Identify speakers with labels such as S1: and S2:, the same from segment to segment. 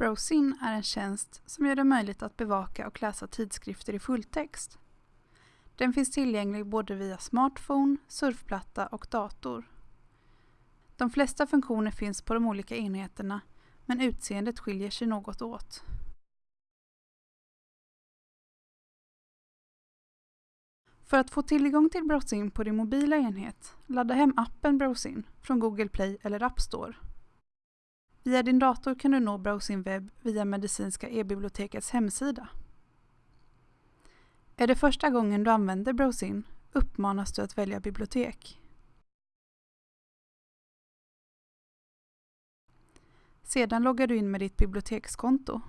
S1: Browsin är en tjänst som gör det möjligt att bevaka och läsa tidskrifter i fulltext. Den finns tillgänglig både via smartphone, surfplatta och dator. De flesta funktioner finns på de olika enheterna men utseendet skiljer sig något åt. För att få tillgång till Browsin på din mobila enhet, ladda hem appen Browsin från Google Play eller App Store. Via din dator kan du nå Browsin webb via Medicinska e-bibliotekets hemsida. Är det första gången du använder Browsin uppmanas du att välja bibliotek. Sedan loggar du in med ditt bibliotekskonto.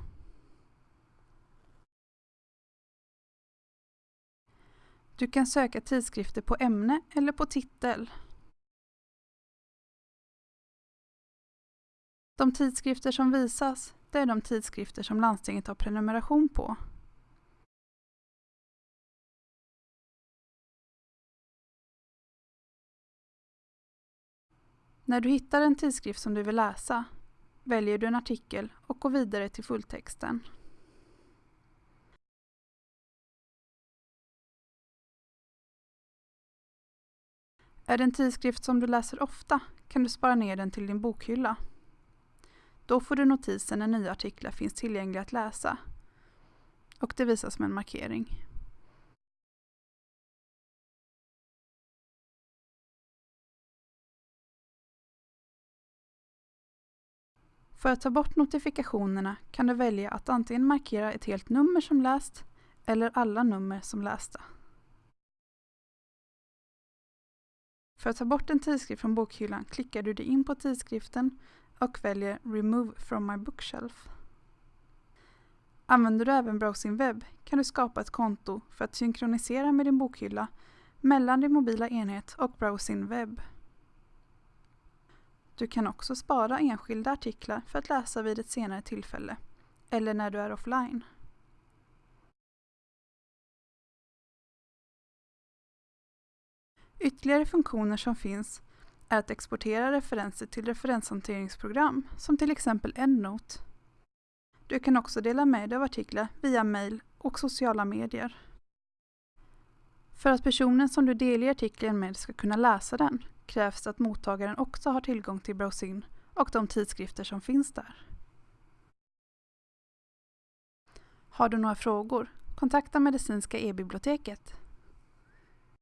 S1: Du kan söka tidskrifter på ämne eller på titel. De tidskrifter som visas, det är de tidskrifter som landstinget har prenumeration på. När du hittar en tidskrift som du vill läsa väljer du en artikel och går vidare till fulltexten. Är det en tidskrift som du läser ofta kan du spara ner den till din bokhylla. Då får du notisen när nya artiklar finns tillgängliga att läsa och det visas med en markering. För att ta bort notifikationerna kan du välja att antingen markera ett helt nummer som läst eller alla nummer som lästa. För att ta bort en tidskrift från bokhyllan klickar du dig in på tidskriften och väljer Remove from my bookshelf. Använder du även Browsing Web kan du skapa ett konto för att synkronisera med din bokhylla mellan din mobila enhet och Browsing Web. Du kan också spara enskilda artiklar för att läsa vid ett senare tillfälle eller när du är offline. Ytterligare funktioner som finns är att exportera referenser till referenshanteringsprogram som till exempel EndNote. Du kan också dela med dig av artiklar via mail och sociala medier. För att personen som du delger artikeln med ska kunna läsa den krävs det att mottagaren också har tillgång till Browsin och de tidskrifter som finns där. Har du några frågor? Kontakta Medicinska e-biblioteket